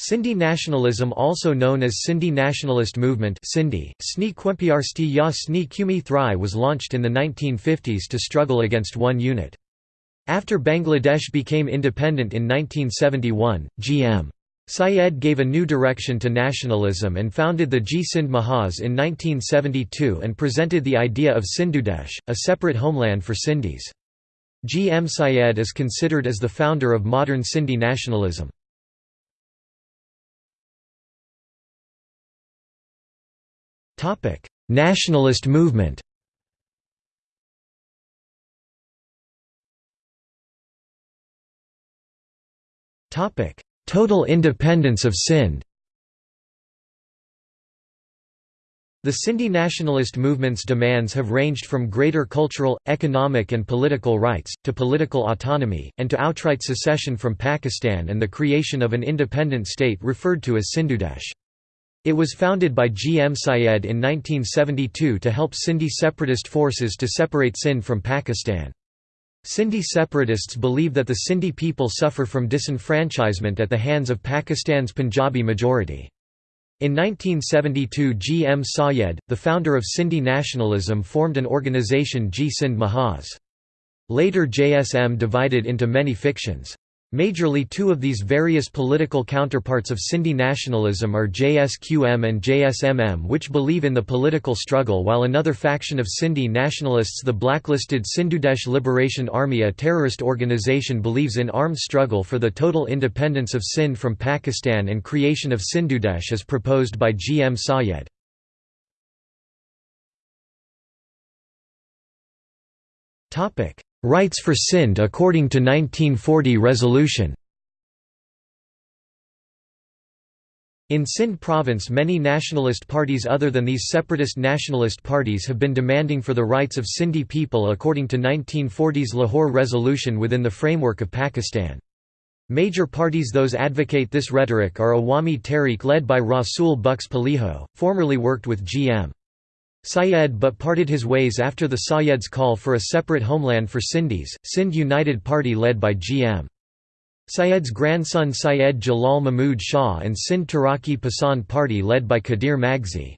Sindhi nationalism also known as Sindhi Nationalist Movement Sindhi, Sni Kwempiarsti ya Sni Kumi Thri was launched in the 1950s to struggle against one unit. After Bangladesh became independent in 1971, G.M. Syed gave a new direction to nationalism and founded the Jeay Sindh Mahaz in 1972 and presented the idea of Sindhudesh, a separate homeland for Sindhis. G. M. Syed is considered as the founder of modern Sindhi nationalism. Nationalist movement Total independence of Sindh The Sindhi nationalist movement's demands have ranged from greater cultural, economic and political rights, to political autonomy, and to outright secession from Pakistan and the creation of an independent state referred to as Sindhudesh. It was founded by G. M. Syed in 1972 to help Sindhi separatist forces to separate Sindh from Pakistan. Sindhi separatists believe that the Sindhi people suffer from disenfranchisement at the hands of Pakistan's Punjabi majority. In 1972 G. M. Syed, the founder of Sindhi nationalism formed an organisation Jeay Sindh Mahaz. Later JSM divided into many fictions. Majorly two of these various political counterparts of Sindhi nationalism are JSQM and JSMM which believe in the political struggle while another faction of Sindhi nationalists the blacklisted Sindhudesh Liberation Army a terrorist organization believes in armed struggle for the total independence of Sindh from Pakistan and creation of Sindhudesh as proposed by G. M. Syed. Rights for Sindh according to 1940 resolution In Sindh province many nationalist parties other than these separatist nationalist parties have been demanding for the rights of Sindhi people according to 1940's Lahore resolution within the framework of Pakistan. Major parties those advocate this rhetoric are Awami Tehreek led by Rasul Bux Palijo, formerly worked with G.M. Syed but parted his ways after the Sayed's call for a separate homeland for Sindhis, Sindh United Party led by G.M. Syed's grandson Syed Jalal Mahmud Shah and Sindh Taraki Pasand Party led by Qadir Magsi.